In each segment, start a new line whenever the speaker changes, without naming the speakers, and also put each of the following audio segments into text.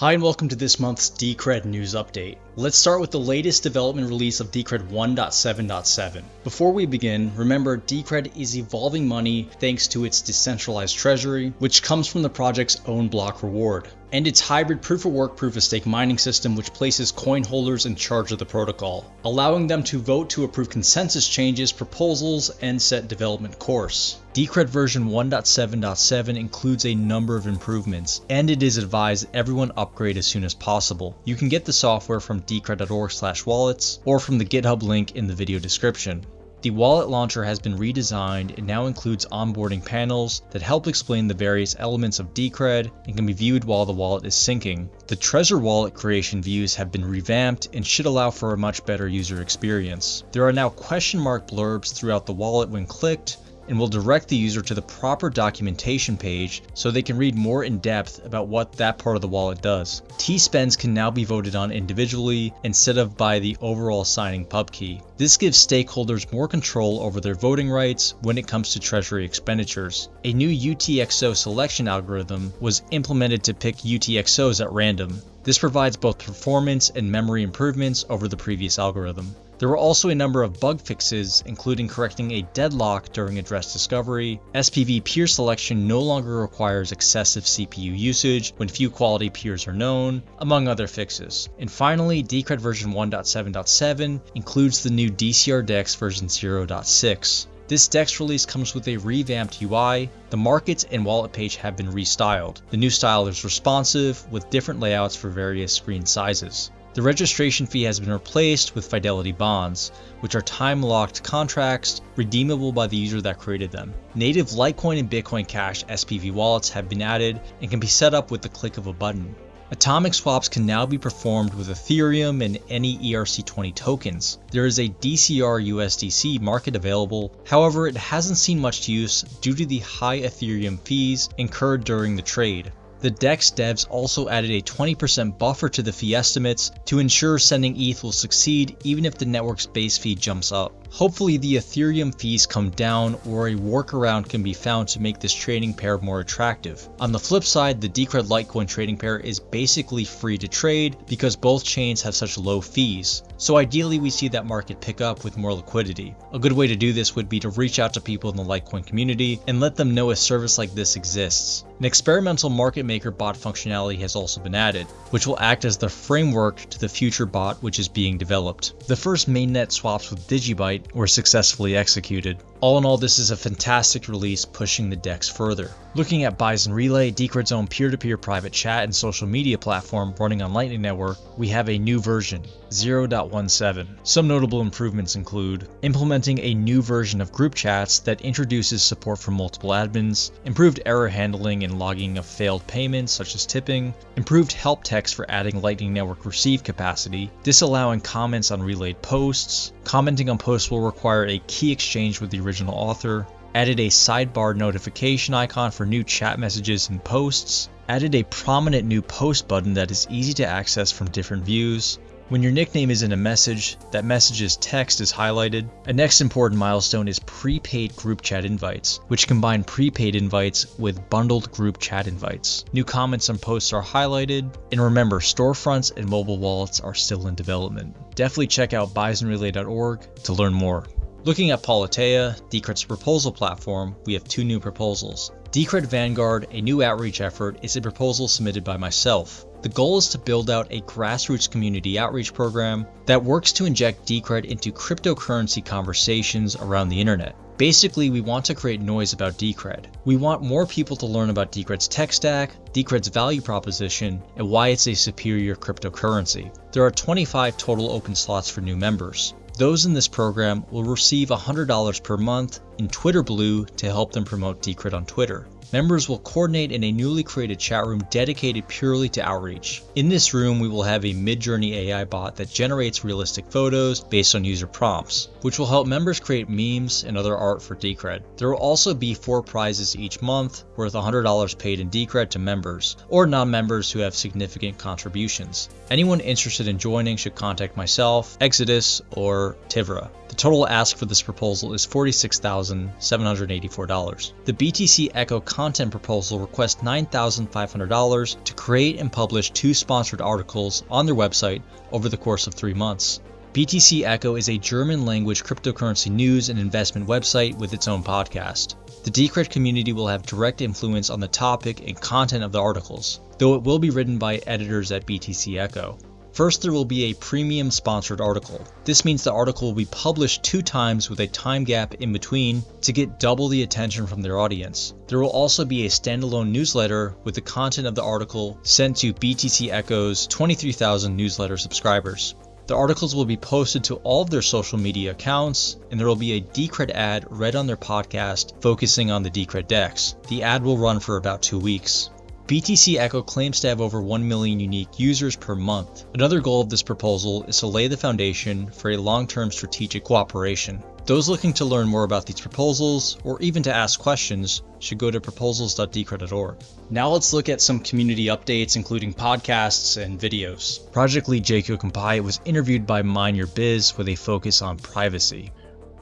Hi and welcome to this month's Decred news update. Let's start with the latest development release of Decred 1.7.7. Before we begin, remember Decred is evolving money thanks to its decentralized treasury, which comes from the project's own block reward and its hybrid proof of work proof of stake mining system which places coin holders in charge of the protocol, allowing them to vote to approve consensus changes, proposals, and set development course. Decred version 1.7.7 includes a number of improvements, and it is advised everyone upgrade as soon as possible. You can get the software from decred.org wallets or from the GitHub link in the video description. The wallet launcher has been redesigned and now includes onboarding panels that help explain the various elements of Decred and can be viewed while the wallet is syncing. The Treasure wallet creation views have been revamped and should allow for a much better user experience. There are now question mark blurbs throughout the wallet when clicked, and will direct the user to the proper documentation page so they can read more in depth about what that part of the wallet does. T-spends can now be voted on individually instead of by the overall signing pub key. This gives stakeholders more control over their voting rights when it comes to treasury expenditures. A new UTXO selection algorithm was implemented to pick UTXOs at random. This provides both performance and memory improvements over the previous algorithm. There were also a number of bug fixes, including correcting a deadlock during address discovery. SPV peer selection no longer requires excessive CPU usage when few quality peers are known, among other fixes. And finally, Decred version 1.7.7 includes the new DCR DEX version 0.6. This DEX release comes with a revamped UI, the markets and wallet page have been restyled. The new style is responsive, with different layouts for various screen sizes. The registration fee has been replaced with Fidelity bonds, which are time-locked contracts redeemable by the user that created them. Native Litecoin and Bitcoin Cash SPV wallets have been added and can be set up with the click of a button. Atomic swaps can now be performed with Ethereum and any ERC20 tokens. There is a DCR USDC market available, however it hasn't seen much use due to the high Ethereum fees incurred during the trade. The DEX devs also added a 20% buffer to the fee estimates to ensure sending ETH will succeed even if the network's base fee jumps up. Hopefully the Ethereum fees come down or a workaround can be found to make this trading pair more attractive. On the flip side, the Decred Litecoin trading pair is basically free to trade because both chains have such low fees. So ideally we see that market pick up with more liquidity. A good way to do this would be to reach out to people in the Litecoin community and let them know a service like this exists. An experimental market maker bot functionality has also been added, which will act as the framework to the future bot which is being developed. The first mainnet swaps with Digibyte were successfully executed. All in all, this is a fantastic release pushing the DEX further. Looking at Bison Relay, Decred's own peer-to-peer -peer private chat and social media platform running on Lightning Network, we have a new version, 0.17. Some notable improvements include implementing a new version of group chats that introduces support for multiple admins, improved error handling and logging of failed payments such as tipping, improved help text for adding Lightning Network receive capacity, disallowing comments on relayed posts, commenting on posts will require a key exchange with the original author, added a sidebar notification icon for new chat messages and posts, added a prominent new post button that is easy to access from different views. When your nickname is in a message, that message's text is highlighted. A next important milestone is prepaid group chat invites, which combine prepaid invites with bundled group chat invites. New comments on posts are highlighted, and remember, storefronts and mobile wallets are still in development. Definitely check out bisonrelay.org to learn more. Looking at Politeia, Decred's proposal platform, we have two new proposals. Decred Vanguard, a new outreach effort, is a proposal submitted by myself. The goal is to build out a grassroots community outreach program that works to inject Decred into cryptocurrency conversations around the internet. Basically, we want to create noise about Decred. We want more people to learn about Decred's tech stack, Decred's value proposition, and why it's a superior cryptocurrency. There are 25 total open slots for new members. Those in this program will receive $100 per month in Twitter Blue to help them promote Decred on Twitter. Members will coordinate in a newly created chat room dedicated purely to outreach. In this room, we will have a Midjourney AI bot that generates realistic photos based on user prompts, which will help members create memes and other art for Decred. There will also be four prizes each month, worth $100 paid in Decred to members, or non-members who have significant contributions. Anyone interested in joining should contact myself, Exodus, or Tivra. The total ask for this proposal is $46,784. The BTC Echo content proposal request $9,500 to create and publish two sponsored articles on their website over the course of three months. BTC Echo is a German language cryptocurrency news and investment website with its own podcast. The Decred community will have direct influence on the topic and content of the articles, though it will be written by editors at BTC Echo. First, there will be a premium sponsored article. This means the article will be published two times with a time gap in between to get double the attention from their audience. There will also be a standalone newsletter with the content of the article sent to BTC Echo's 23,000 newsletter subscribers. The articles will be posted to all of their social media accounts, and there will be a Decred ad read on their podcast focusing on the Decred DEX. The ad will run for about two weeks. BTC Echo claims to have over 1 million unique users per month. Another goal of this proposal is to lay the foundation for a long-term strategic cooperation. Those looking to learn more about these proposals, or even to ask questions, should go to proposals.decred.org. Now let's look at some community updates, including podcasts and videos. Project lead Jake Yocom-Piatt was interviewed by Mind Your Biz with a focus on privacy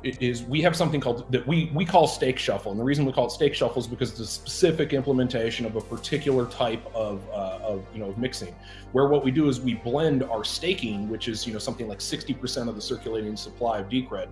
is we have something called that we we call stake shuffle. And the reason we call it stake shuffle is because it's a specific implementation of a particular type of, uh, of you know of mixing where what we do is we blend our staking which is you know something like 60% of the circulating supply of decred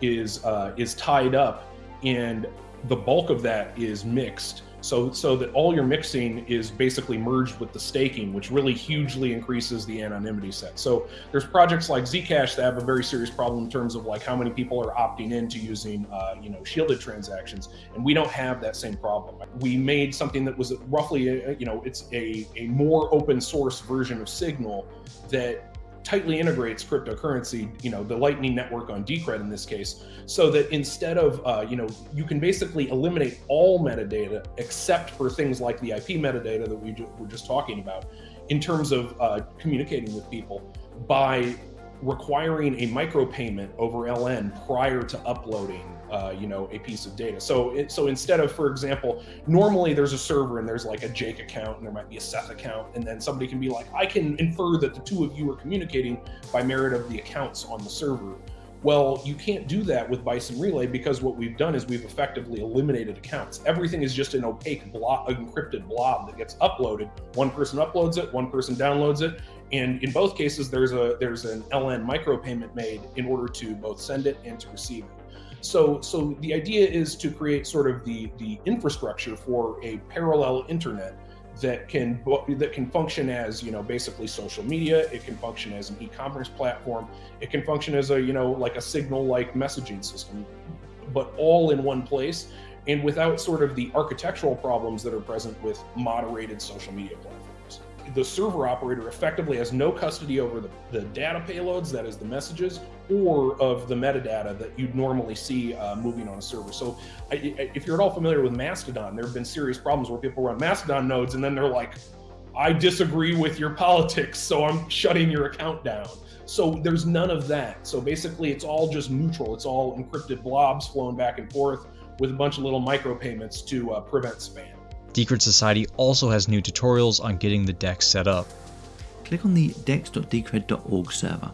is uh, is tied up and the bulk of that is mixed so, so that all your mixing is basically merged with the staking, which really hugely increases the anonymity set. So there's projects like Zcash that have a very serious problem in terms of like how many people are opting into using, uh, you know, shielded transactions, and we don't have that same problem. We made something that was roughly, a, you know, it's a, a more open source version of Signal that tightly integrates cryptocurrency, you know, the Lightning Network on Decred in this case, so that instead of, uh, you know, you can basically eliminate all metadata except for things like the IP metadata that we were just talking about in terms of uh, communicating with people by requiring a micropayment over LN prior to uploading uh, you know, a piece of data. So, it, so instead of, for example, normally there's a server and there's like a Jake account and there might be a Seth account, and then somebody can be like, I can infer that the two of you are communicating by merit of the accounts on the server. Well, you can't do that with Bison Relay because what we've done is we've effectively eliminated accounts. Everything is just an opaque blob, encrypted blob that gets uploaded. One person uploads it, one person downloads it, and in both cases, there's a there's an LN micropayment made in order to both send it and to receive it. So, so the idea is to create sort of the the infrastructure for a parallel internet that can that can function as you know basically social media. It can function as an e-commerce platform. It can function as a you know like a signal like messaging system, but all in one place and without sort of the architectural problems that are present with moderated social media platforms the server operator effectively has no custody over the, the data payloads, that is the messages, or of the metadata that you'd normally see uh, moving on a server. So I, if you're at all familiar with Mastodon, there have been serious problems where people run Mastodon nodes and then they're like, I disagree with your politics, so I'm shutting your account down. So there's none of that. So basically it's all just neutral. It's all encrypted blobs flowing back and forth with a bunch of little micropayments to uh, prevent spam.
Decred Society also has new tutorials on getting the DEX set up.
Click on the dex.decred.org server.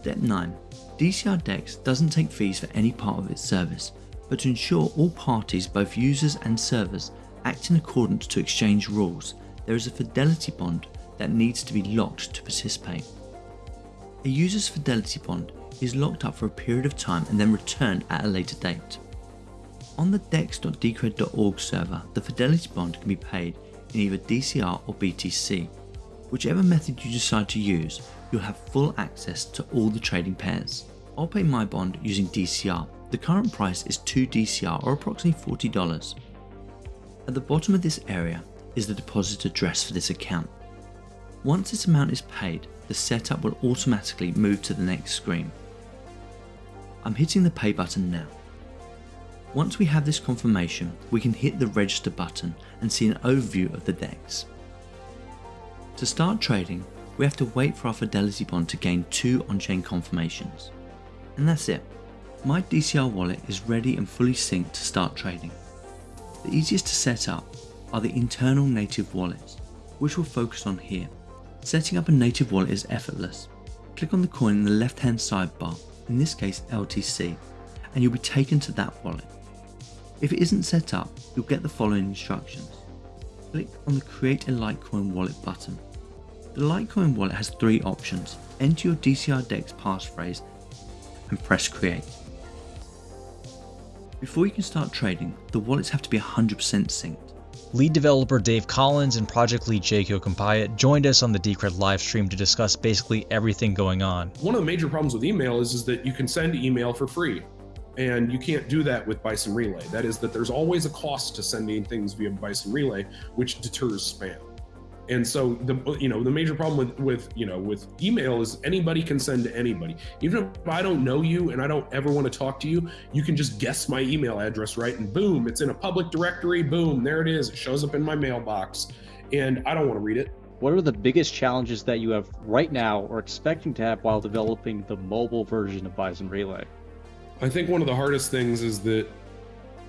Step 9. DCR DEX doesn't take fees for any part of its service, but to ensure all parties, both users and servers, act in accordance to exchange rules, there is a fidelity bond that needs to be locked to participate. A user's fidelity bond is locked up for a period of time and then returned at a later date. On the dex.decred.org server, the fidelity bond can be paid in either DCR or BTC. Whichever method you decide to use, you'll have full access to all the trading pairs. I'll pay my bond using DCR. The current price is 2 DCR or approximately $40. At the bottom of this area is the deposit address for this account. Once this amount is paid, the setup will automatically move to the next screen. I'm hitting the pay button now. Once we have this confirmation, we can hit the register button and see an overview of the DEX. To start trading, we have to wait for our Fidelity bond to gain two on-chain confirmations. And that's it. My DCR wallet is ready and fully synced to start trading. The easiest to set up are the internal native wallets, which we'll focus on here. Setting up a native wallet is effortless. Click on the coin in the left hand sidebar, in this case LTC, and you'll be taken to that wallet. If it isn't set up, you'll get the following instructions. Click on the Create a Litecoin Wallet button. The Litecoin wallet has three options. Enter your DCR DEX passphrase and press Create. Before you can start trading, the wallets have to be 100% synced.
Lead developer Dave Collins and project lead Jake Yocom-Piatt joined us on the Decred live stream to discuss basically everything going on.
One of the major problems with email is, is that you can send email for free. And you can't do that with Bison Relay. That is that there's always a cost to sending things via Bison Relay, which deters spam. And so the you know the major problem with with you know with email is anybody can send to anybody. Even if i don't know you and i don't ever want to talk to you you can just guess my email address right? And boom it's in a public directory boom there it is it shows up in my mailbox and i don't want to read it.
What are the biggest challenges that you have right now or expecting to have while developing the mobile version of bison relay
i think one of the hardest things is that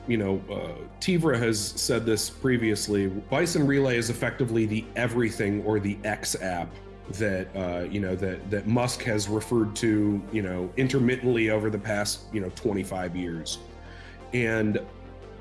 you know, uh, Tivra has said this previously. Bison Relay is effectively the everything or the X app that uh, you know that that Musk has referred to, you know, intermittently over the past you know 25 years, and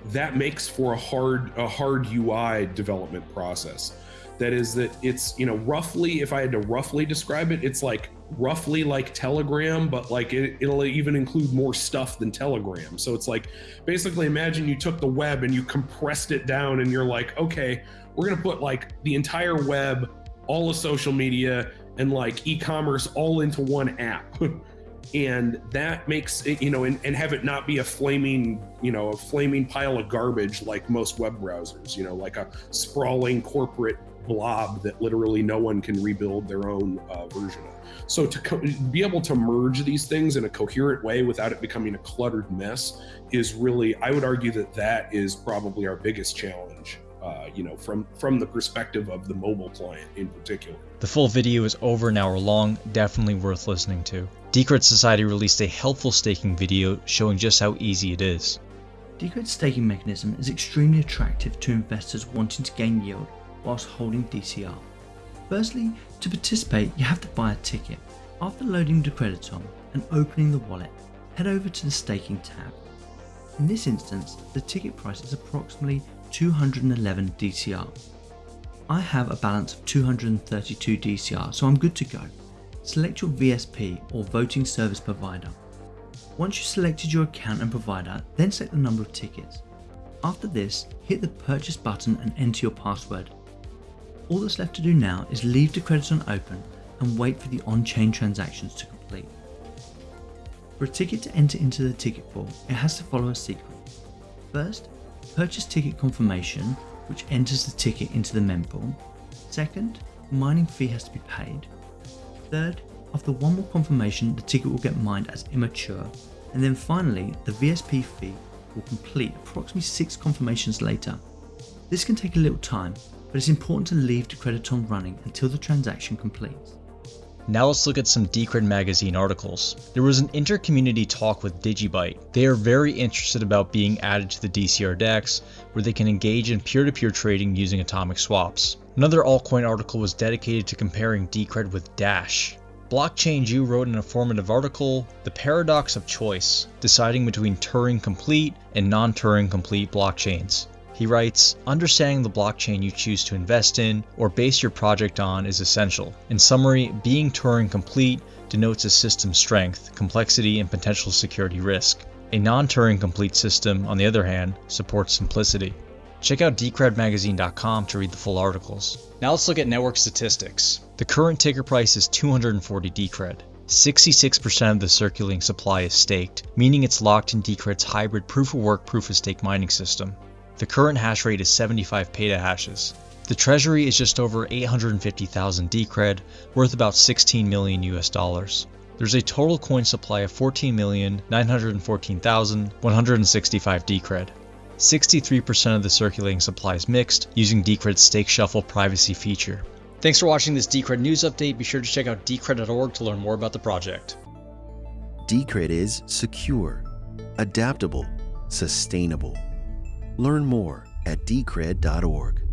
that makes for a hard a hard UI development process. That is that it's you know roughly if I had to roughly describe it, it's like roughly like Telegram, but like it, it'll even include more stuff than Telegram. So it's like basically imagine you took the web and you compressed it down and you're like, okay, we're going to put like the entire web, all of social media, and like e commerce all into one app. and that makes it, you know, and, and have it not be a flaming, you know, a flaming pile of garbage like most web browsers, you know, like a sprawling corporate blob that literally no one can rebuild their own uh, version of. So to co- be able to merge these things in a coherent way without it becoming a cluttered mess is really, I would argue that that is probably our biggest challenge. Uh, you know, from from the perspective of the mobile client in particular.
The full video is over an hour long, definitely worth listening to. Decred Society released a helpful staking video showing just how easy it is.
Decred's staking mechanism is extremely attractive to investors wanting to gain yield whilst holding DCR. Firstly, to participate you have to buy a ticket. After loading Decrediton and opening the wallet, head over to the staking tab. In this instance, the ticket price is approximately 211 DCR. I have a balance of 232 DCR so I'm good to go. Select your VSP or voting service provider. Once you've selected your account and provider, then select the number of tickets. After this, hit the purchase button and enter your password. All that's left to do now is leave Decrediton open and wait for the on-chain transactions to complete. For a ticket to enter into the ticket pool, it has to follow a sequence. First, purchase ticket confirmation, which enters the ticket into the mempool. Second, mining fee has to be paid. Third, after one more confirmation, the ticket will get mined as immature. And then finally, the VSP fee will complete approximately 6 confirmations later. This can take a little time, but it's important to leave Decrediton running until the transaction completes.
Now let's look at some Decred magazine articles. There was an inter-community talk with Digibyte. They are very interested about being added to the DCR DEX, where they can engage in peer-to-peer -peer trading using atomic swaps. Another altcoin article was dedicated to comparing Decred with Dash. Blockchain Jew wrote an informative article, The Paradox of Choice, deciding between Turing complete and non-Turing complete blockchains. He writes, Understanding the blockchain you choose to invest in or base your project on is essential. In summary, being Turing complete denotes a system strength, complexity, and potential security risk. A non-Turing complete system, on the other hand, supports simplicity. Check out decredmagazine.com to read the full articles. Now let's look at network statistics. The current ticker price is 240 Decred. 66% of the circulating supply is staked, meaning it's locked in Decred's hybrid proof of work proof of stake mining system. The current hash rate is 75 petahashes. The treasury is just over 850,000 Decred, worth about 16 million US dollars. There's a total coin supply of 14,914,165 Decred. 63% of the circulating supply is mixed, using Decred's Stake Shuffle privacy feature. Thanks for watching this Decred news update. Be sure to check out decred.org to learn more about the project.
Decred is secure, adaptable, sustainable Learn more at decred.org.